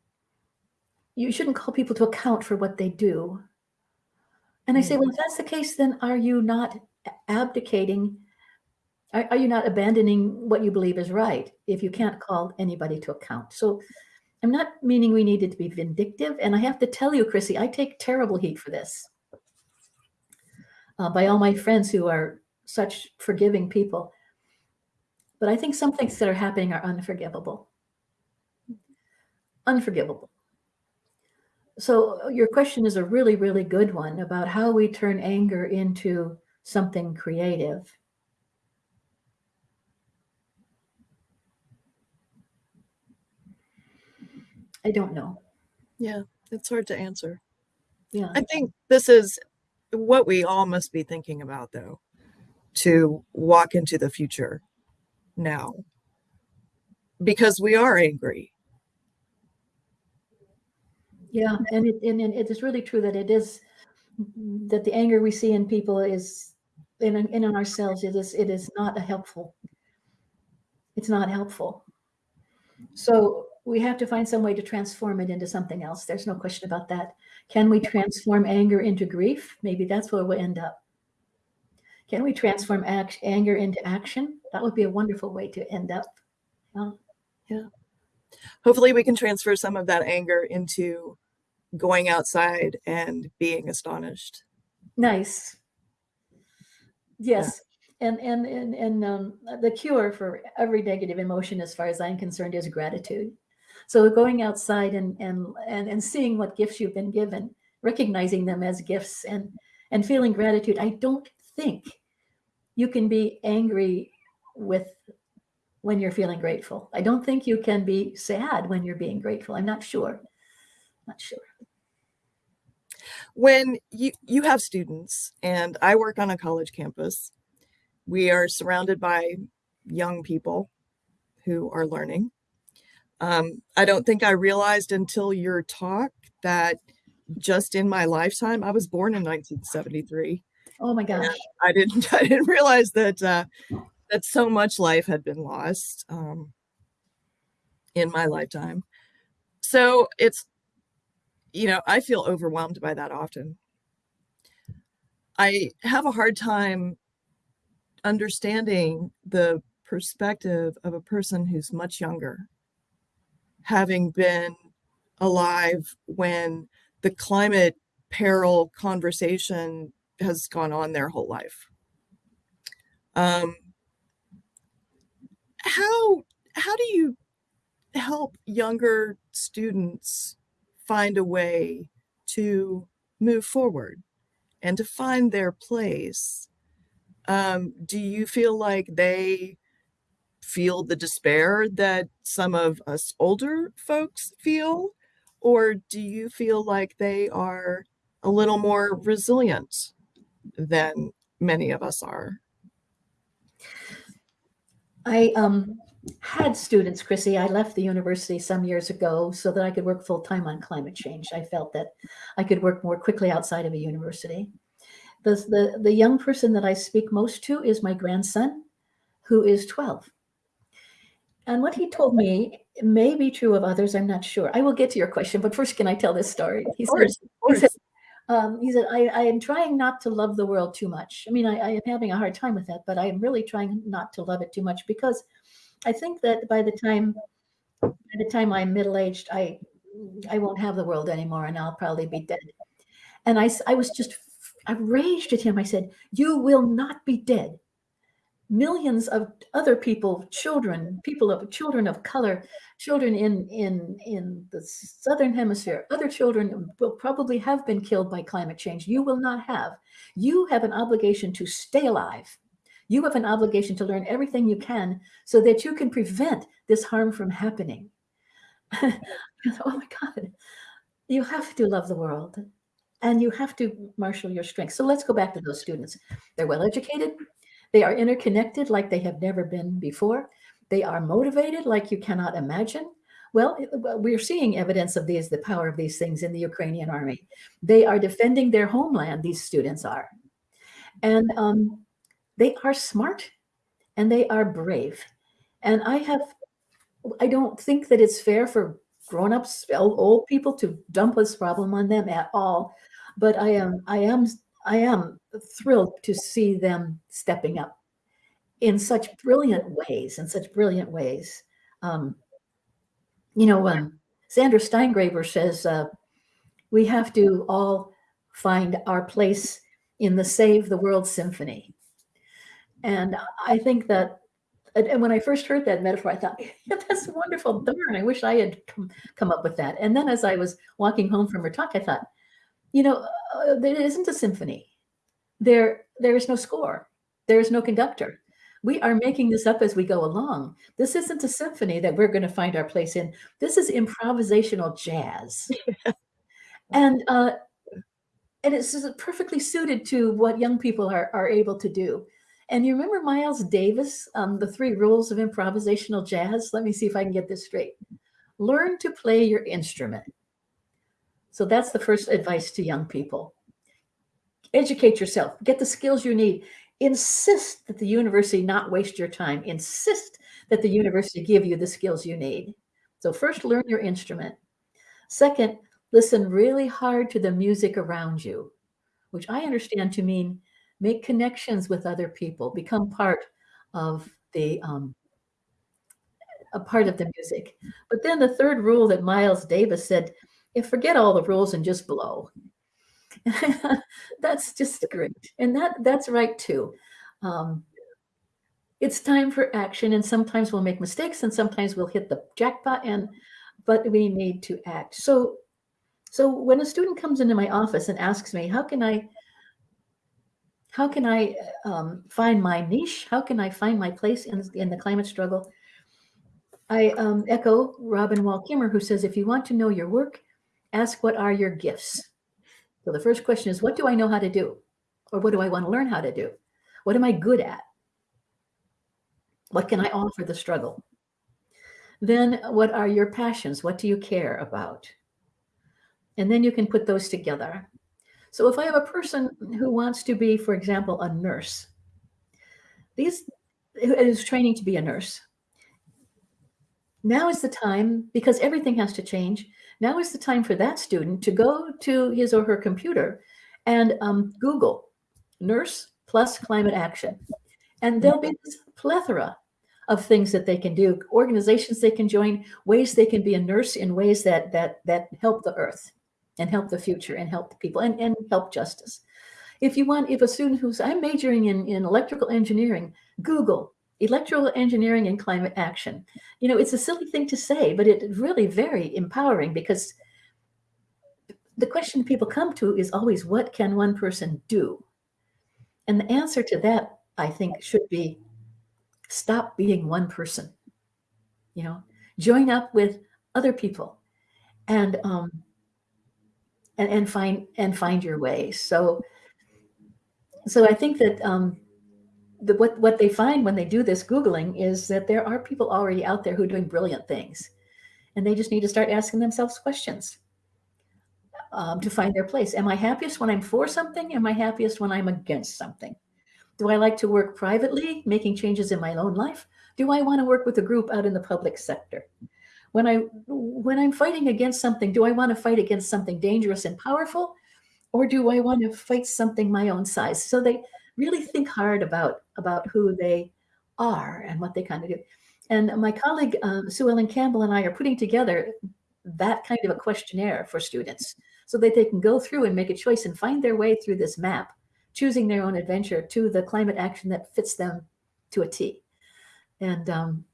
you shouldn't call people to account for what they do. And I say, well, if that's the case, then are you not abdicating are, are, you not abandoning what you believe is right if you can't call anybody to account? So i'm not meaning we needed to be vindictive and i have to tell you chrissy i take terrible heat for this. Uh, by all my friends who are such forgiving people. But i think some things that are happening are unforgivable. Unforgivable. So your question is a really really good one about how we turn anger into something creative. I don't know. Yeah, it's hard to answer. Yeah. I think this is what we all must be thinking about, though, to walk into the future now. Because we are angry. Yeah, and it and, it is really true that it is that the anger we see in people is in in ourselves. It is it is not a helpful. It's not helpful. So we have to find some way to transform it into something else. There's no question about that. Can we transform anger into grief? Maybe that's where we'll end up. Can we transform act, anger into action? That would be a wonderful way to end up. Yeah. yeah. Hopefully, we can transfer some of that anger into going outside and being astonished. Nice. Yes. Yeah. And and and and um, the cure for every negative emotion, as far as I'm concerned, is gratitude. So going outside and and and and seeing what gifts you've been given, recognizing them as gifts, and and feeling gratitude. I don't think you can be angry with when you're feeling grateful. I don't think you can be sad when you're being grateful. I'm not sure. Not sure. When you you have students and I work on a college campus, we are surrounded by young people who are learning. Um, I don't think I realized until your talk that just in my lifetime, I was born in 1973. Oh my gosh! I didn't I didn't realize that uh, that so much life had been lost um, in my lifetime. So it's you know I feel overwhelmed by that often. I have a hard time understanding the perspective of a person who's much younger having been alive when the climate peril conversation has gone on their whole life. Um, how how do you help younger students find a way to move forward and to find their place? Um, do you feel like they feel the despair that some of us older folks feel? Or do you feel like they are a little more resilient than many of us are? I um, had students, Chrissy. I left the university some years ago so that I could work full time on climate change. I felt that I could work more quickly outside of a university. The, the, the young person that I speak most to is my grandson, who is 12. And what he told me may be true of others. I'm not sure. I will get to your question, but first, can I tell this story? He course, said, he said, um, he said I, I, am trying not to love the world too much. I mean, I, I am having a hard time with that, but I am really trying not to love it too much because I think that by the time by the time I'm middle aged, I I won't have the world anymore, and I'll probably be dead. And I I was just I raged at him. I said, "You will not be dead millions of other people, children, people of children of color, children in in in the southern hemisphere, other children will probably have been killed by climate change. You will not have. You have an obligation to stay alive. You have an obligation to learn everything you can so that you can prevent this harm from happening. oh my God. You have to love the world and you have to marshal your strength. So let's go back to those students. They're well educated, they are interconnected like they have never been before. They are motivated like you cannot imagine. Well, we're seeing evidence of these, the power of these things in the Ukrainian army. They are defending their homeland, these students are. And um, they are smart and they are brave. And I have, I don't think that it's fair for grown-ups, old people to dump this problem on them at all. But I am, I am I am thrilled to see them stepping up in such brilliant ways, in such brilliant ways. Um, you know, um, Sandra Steingraber says uh, we have to all find our place in the Save the World Symphony. And I think that, and when I first heard that metaphor, I thought, yeah, that's wonderful. Darn, I wish I had come, come up with that. And then as I was walking home from her talk, I thought, you know, uh, there isn't a symphony. there there is no score. There is no conductor. We are making this up as we go along. This isn't a symphony that we're going to find our place in. This is improvisational jazz. and uh, and it's perfectly suited to what young people are, are able to do. And you remember Miles Davis, um, the three rules of improvisational jazz? Let me see if I can get this straight. Learn to play your instrument. So that's the first advice to young people. Educate yourself, get the skills you need. Insist that the university not waste your time. Insist that the university give you the skills you need. So first, learn your instrument. Second, listen really hard to the music around you, which I understand to mean make connections with other people, become part of the um, a part of the music. But then the third rule that Miles Davis said, if forget all the rules and just blow. that's just great. And that that's right too. Um, it's time for action and sometimes we'll make mistakes and sometimes we'll hit the jackpot and but we need to act. So so when a student comes into my office and asks me, how can I, how can I um, find my niche? How can I find my place in, in the climate struggle? I um, echo Robin Wall Kimmerer, who says, if you want to know your work, ask what are your gifts? So the first question is, what do I know how to do? Or what do I want to learn how to do? What am I good at? What can I offer the struggle? Then what are your passions? What do you care about? And then you can put those together. So if I have a person who wants to be, for example, a nurse, these is training to be a nurse. Now is the time, because everything has to change, now is the time for that student to go to his or her computer and um, Google nurse plus climate action. And there'll be this plethora of things that they can do, organizations they can join, ways they can be a nurse in ways that that that help the earth and help the future and help the people and, and help justice. If you want, if a student who's, I'm majoring in, in electrical engineering, Google electrical engineering and climate action. You know, it's a silly thing to say, but it's really very empowering because the question people come to is always, what can one person do? And the answer to that, I think, should be stop being one person. You know, join up with other people and um, and, and find and find your way. So so I think that um, the, what what they find when they do this googling is that there are people already out there who are doing brilliant things, and they just need to start asking themselves questions um, to find their place. Am I happiest when I'm for something? Am I happiest when I'm against something? Do I like to work privately, making changes in my own life? Do I want to work with a group out in the public sector? When I when I'm fighting against something, do I want to fight against something dangerous and powerful, or do I want to fight something my own size? So they really think hard about about who they are and what they kind of do. And my colleague um, Sue Ellen Campbell and I are putting together that kind of a questionnaire for students so that they can go through and make a choice and find their way through this map, choosing their own adventure to the climate action that fits them to a T. And um,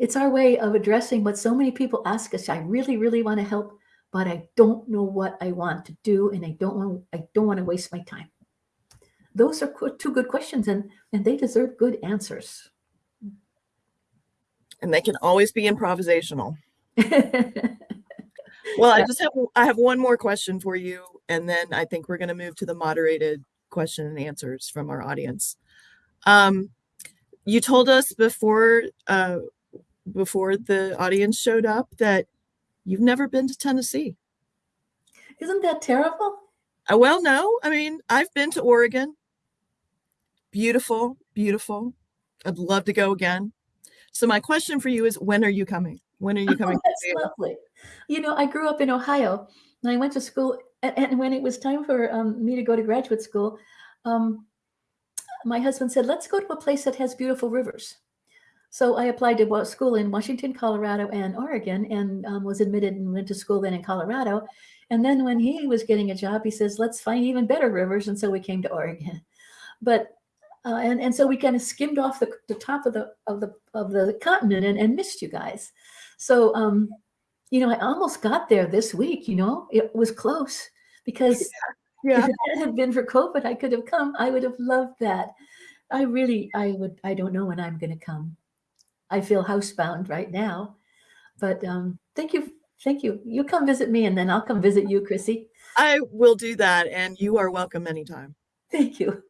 it's our way of addressing what so many people ask us. I really, really want to help, but I don't know what I want to do, and I don't want I don't want to waste my time. Those are two good questions, and and they deserve good answers. And they can always be improvisational. well, I just have I have one more question for you, and then I think we're going to move to the moderated question and answers from our audience. Um, you told us before uh, before the audience showed up that you've never been to Tennessee. Isn't that terrible? Uh, well, no. I mean, I've been to Oregon. Beautiful, beautiful. I'd love to go again. So my question for you is, when are you coming? When are you coming? Oh, that's lovely. You know, I grew up in Ohio, and I went to school. And, and when it was time for um, me to go to graduate school, um, my husband said, "Let's go to a place that has beautiful rivers." So I applied to school in Washington, Colorado, and Oregon, and um, was admitted and went to school then in Colorado. And then when he was getting a job, he says, "Let's find even better rivers," and so we came to Oregon. But uh, and and so we kind of skimmed off the, the top of the of the of the continent and, and missed you guys. So um, you know, I almost got there this week. You know, it was close because Yeah. If it had been for COVID, I could have come. I would have loved that. I really, I would, I don't know when I'm going to come. I feel housebound right now, but um, thank you. Thank you. You come visit me and then I'll come visit you, Chrissy. I will do that, and you are welcome anytime. Thank you.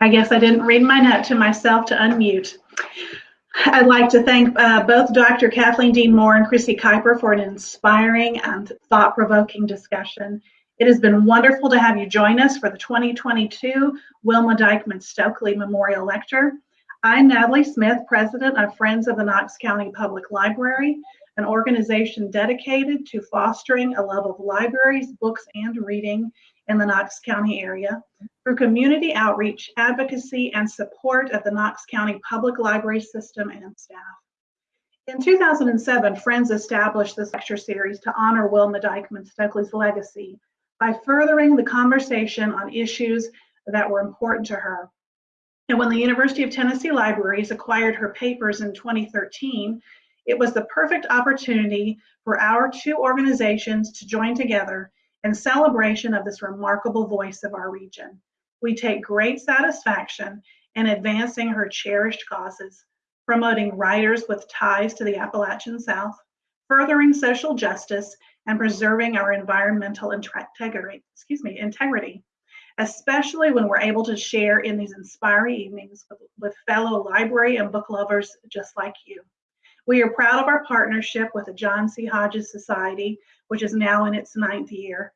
I guess I didn't read my note to myself to unmute. I'd like to thank uh, both Dr. Kathleen Dean Moore and Chrissy Keuper for an inspiring and thought-provoking discussion. It has been wonderful to have you join us for the 2022 Wilma Dykeman Stokely Memorial Lecture. I'm Natalie Smith, President of Friends of the Knox County Public Library, an organization dedicated to fostering a love of libraries, books, and reading in the Knox County area through community outreach, advocacy, and support of the Knox County Public Library System and staff. In 2007, Friends established this lecture series to honor Wilma Dykeman Stokely's legacy by furthering the conversation on issues that were important to her. And when the University of Tennessee Libraries acquired her papers in 2013, it was the perfect opportunity for our two organizations to join together in celebration of this remarkable voice of our region. We take great satisfaction in advancing her cherished causes, promoting writers with ties to the Appalachian South, furthering social justice, and preserving our environmental integrity, excuse me, integrity, especially when we're able to share in these inspiring evenings with, with fellow library and book lovers just like you. We are proud of our partnership with the John C. Hodges Society, which is now in its ninth year.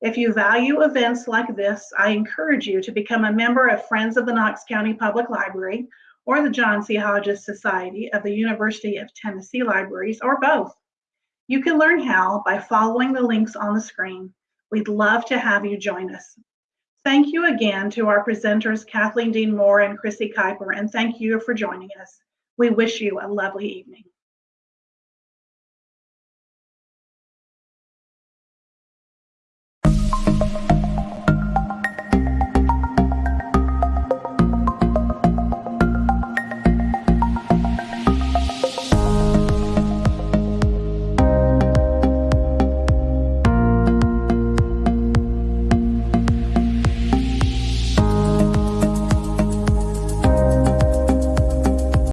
If you value events like this, I encourage you to become a member of Friends of the Knox County Public Library or the John C. Hodges Society of the University of Tennessee Libraries, or both. You can learn how by following the links on the screen. We'd love to have you join us. Thank you again to our presenters, Kathleen Dean Moore and Chrissy Keuper, and thank you for joining us. We wish you a lovely evening.